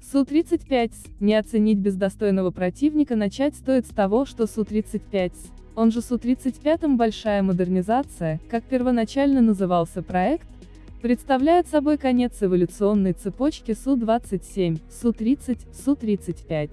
Су-35С, не оценить без достойного противника начать стоит с того, что Су-35С, он же Су-35 большая модернизация, как первоначально назывался проект, представляет собой конец эволюционной цепочки Су-27, Су-30, Су-35.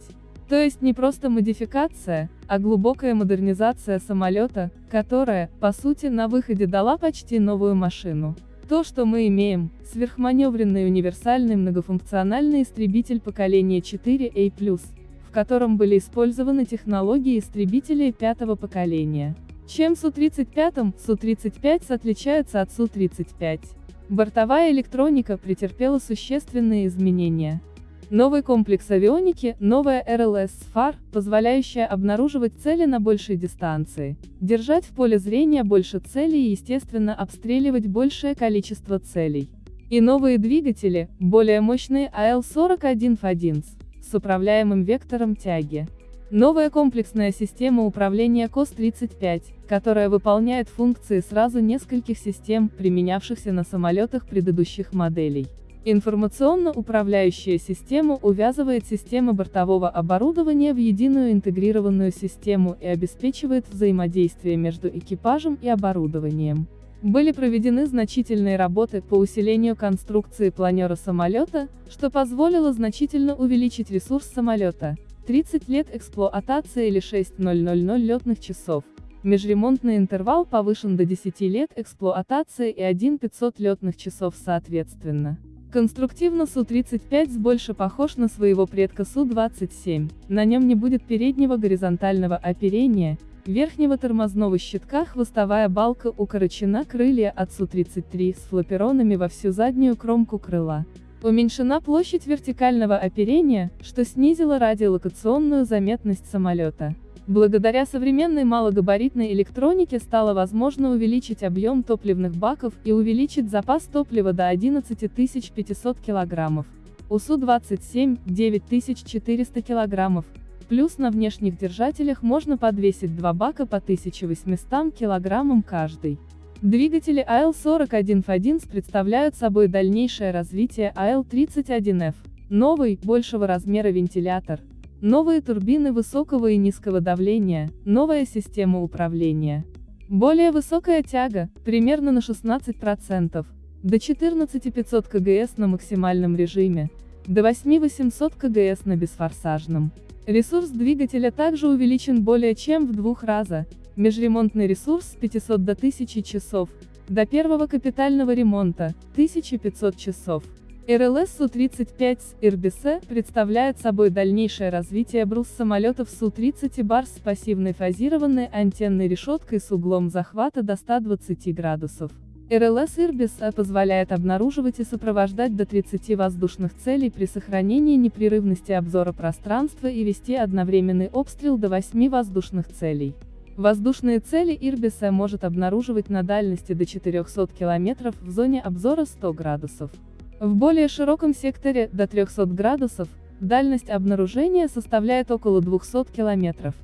То есть не просто модификация, а глубокая модернизация самолета, которая, по сути, на выходе дала почти новую машину. То, что мы имеем, сверхманевренный универсальный многофункциональный истребитель поколения 4A+, в котором были использованы технологии истребителей пятого поколения. Чем Су-35, Су-35 отличается от Су-35? Бортовая электроника претерпела существенные изменения. Новый комплекс авионики, новая РЛС ФАР, позволяющая обнаруживать цели на большей дистанции, держать в поле зрения больше целей и естественно обстреливать большее количество целей. И новые двигатели, более мощные АЛ-41 ФАДИНС, с управляемым вектором тяги. Новая комплексная система управления КОС-35, которая выполняет функции сразу нескольких систем, применявшихся на самолетах предыдущих моделей. Информационно-управляющая система увязывает системы бортового оборудования в единую интегрированную систему и обеспечивает взаимодействие между экипажем и оборудованием. Были проведены значительные работы по усилению конструкции планера самолета, что позволило значительно увеличить ресурс самолета. 30 лет эксплуатации или 6000 летных часов. Межремонтный интервал повышен до 10 лет эксплуатации и 1500 летных часов соответственно. Конструктивно Су-35 больше похож на своего предка Су-27, на нем не будет переднего горизонтального оперения, верхнего тормозного щитка хвостовая балка укорочена крылья от Су-33 с флаперонами во всю заднюю кромку крыла. Уменьшена площадь вертикального оперения, что снизило радиолокационную заметность самолета. Благодаря современной малогабаритной электронике стало возможно увеличить объем топливных баков и увеличить запас топлива до 11 500 кг. У Су-27 – 9400 кг. Плюс на внешних держателях можно подвесить два бака по 1800 кг каждый. Двигатели АЛ-41 Фадинс представляют собой дальнейшее развитие АЛ-31F. Новый, большего размера вентилятор, Новые турбины высокого и низкого давления, новая система управления. Более высокая тяга, примерно на 16%, до 14500 кГс на максимальном режиме, до 8800 кГс на бесфорсажном. Ресурс двигателя также увеличен более чем в двух раза, межремонтный ресурс с 500 до 1000 часов, до первого капитального ремонта, 1500 часов. РЛС Су-35 с РБС представляет собой дальнейшее развитие брус самолетов Су-30 и Барс с пассивной фазированной антенной решеткой с углом захвата до 120 градусов. РЛС Ирбиса позволяет обнаруживать и сопровождать до 30 воздушных целей при сохранении непрерывности обзора пространства и вести одновременный обстрел до 8 воздушных целей. Воздушные цели Ирбиса может обнаруживать на дальности до 400 км в зоне обзора 100 градусов. В более широком секторе, до 300 градусов, дальность обнаружения составляет около 200 километров.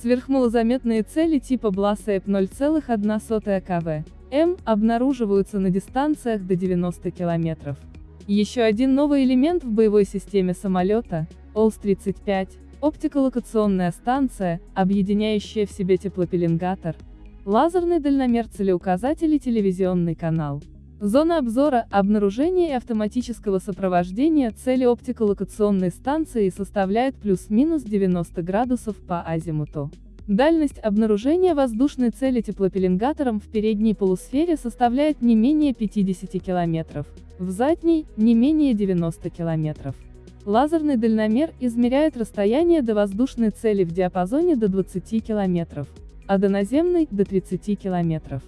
Сверхмалозаметные цели типа Бласэп 0,1 кв. М обнаруживаются на дистанциях до 90 километров. Еще один новый элемент в боевой системе самолета, ОЛС-35, оптиколокационная станция, объединяющая в себе теплопеленгатор, лазерный дальномер целеуказатель и телевизионный канал. Зона обзора, обнаружения и автоматического сопровождения цели оптиколокационной станции составляет плюс-минус 90 градусов по азимуту. Дальность обнаружения воздушной цели теплопеленгатором в передней полусфере составляет не менее 50 км, в задней – не менее 90 км. Лазерный дальномер измеряет расстояние до воздушной цели в диапазоне до 20 км, а до наземной – до 30 км.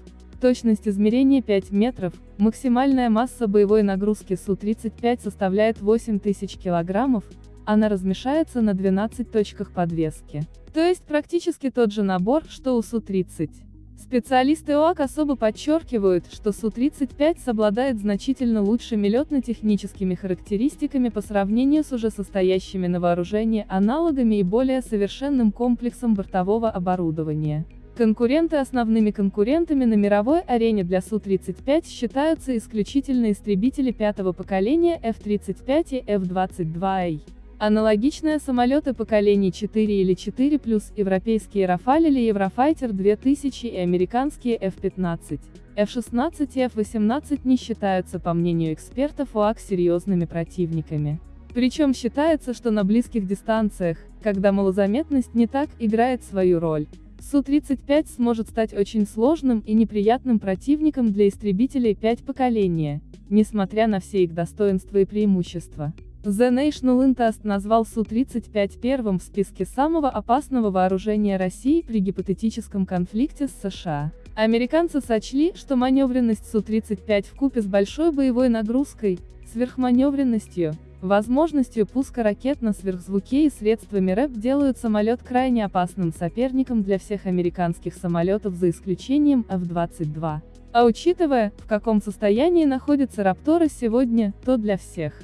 Точность измерения 5 метров, максимальная масса боевой нагрузки Су-35 составляет 8000 килограммов, она размещается на 12 точках подвески. То есть практически тот же набор, что у Су-30. Специалисты ОАК особо подчеркивают, что Су-35 обладает значительно лучшими летно-техническими характеристиками по сравнению с уже состоящими на вооружении аналогами и более совершенным комплексом бортового оборудования. Конкуренты Основными конкурентами на мировой арене для Су-35 считаются исключительно истребители пятого поколения F-35 и F-22A. Аналогичные самолеты поколений 4 или 4+, европейские Рафаль или Еврофайтер 2000 и американские F-15, F-16 и F-18 не считаются по мнению экспертов УАК серьезными противниками. Причем считается, что на близких дистанциях, когда малозаметность не так играет свою роль, Су-35 сможет стать очень сложным и неприятным противником для истребителей 5 поколения, несмотря на все их достоинства и преимущества. The National Interest назвал Су-35 первым в списке самого опасного вооружения России при гипотетическом конфликте с США. Американцы сочли, что маневренность Су-35 вкупе с большой боевой нагрузкой, сверхманевренностью, возможностью пуска ракет на сверхзвуке и средствами РЭП делают самолет крайне опасным соперником для всех американских самолетов за исключением F-22. А учитывая, в каком состоянии находятся Рапторы сегодня, то для всех.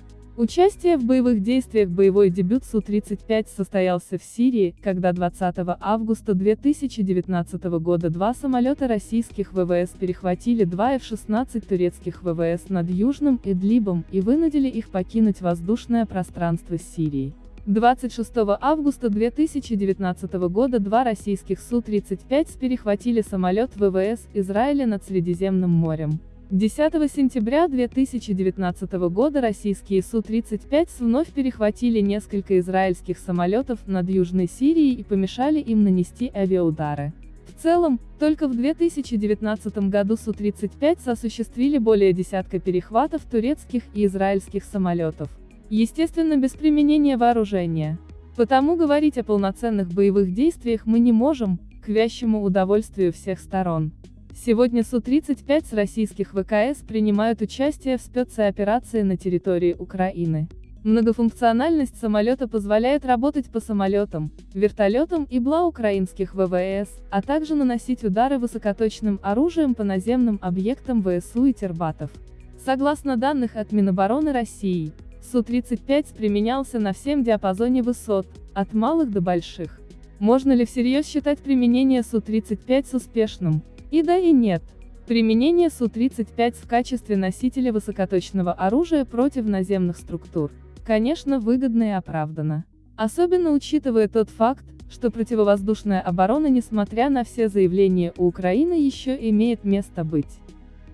Участие в боевых действиях Боевой дебют Су-35 состоялся в Сирии, когда 20 августа 2019 года два самолета российских ВВС перехватили два F-16 турецких ВВС над Южным Идлибом и вынудили их покинуть воздушное пространство Сирии. 26 августа 2019 года два российских Су-35 перехватили самолет ВВС Израиля над Средиземным морем. 10 сентября 2019 года российские Су-35 вновь перехватили несколько израильских самолетов над Южной Сирией и помешали им нанести авиаудары. В целом, только в 2019 году Су-35 осуществили более десятка перехватов турецких и израильских самолетов. Естественно без применения вооружения. Потому говорить о полноценных боевых действиях мы не можем, к вящему удовольствию всех сторон. Сегодня Су-35 с российских ВКС принимают участие в спецоперации на территории Украины. Многофункциональность самолета позволяет работать по самолетам, вертолетам и БЛА украинских ВВС, а также наносить удары высокоточным оружием по наземным объектам ВСУ и Тербатов. Согласно данных от Минобороны России, Су-35 применялся на всем диапазоне высот, от малых до больших. Можно ли всерьез считать применение Су-35 успешным? И да и нет. Применение Су-35 в качестве носителя высокоточного оружия против наземных структур, конечно, выгодно и оправдано. Особенно учитывая тот факт, что противовоздушная оборона несмотря на все заявления у Украины еще имеет место быть.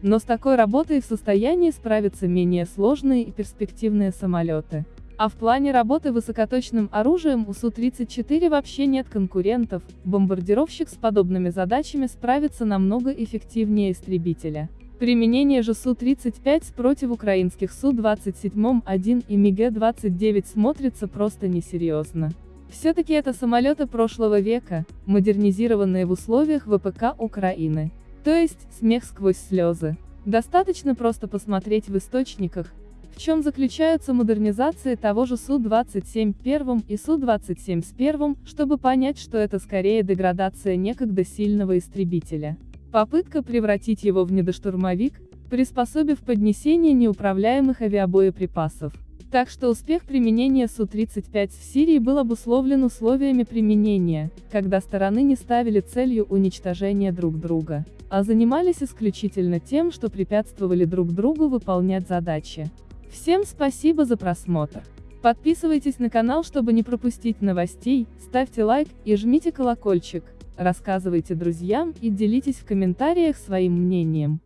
Но с такой работой в состоянии справиться менее сложные и перспективные самолеты. А в плане работы высокоточным оружием у Су-34 вообще нет конкурентов, бомбардировщик с подобными задачами справится намного эффективнее истребителя. Применение же Су-35 против украинских Су-27-1 и МиГ-29 смотрится просто несерьезно. Все-таки это самолеты прошлого века, модернизированные в условиях ВПК Украины. То есть, смех сквозь слезы. Достаточно просто посмотреть в источниках, в чем заключаются модернизации того же Су-27 первым и Су-27 с первым, чтобы понять, что это скорее деградация некогда сильного истребителя. Попытка превратить его в недоштурмовик, приспособив поднесение неуправляемых авиабоеприпасов. Так что успех применения Су-35 в Сирии был обусловлен условиями применения, когда стороны не ставили целью уничтожения друг друга, а занимались исключительно тем, что препятствовали друг другу выполнять задачи. Всем спасибо за просмотр. Подписывайтесь на канал, чтобы не пропустить новостей, ставьте лайк и жмите колокольчик, рассказывайте друзьям и делитесь в комментариях своим мнением.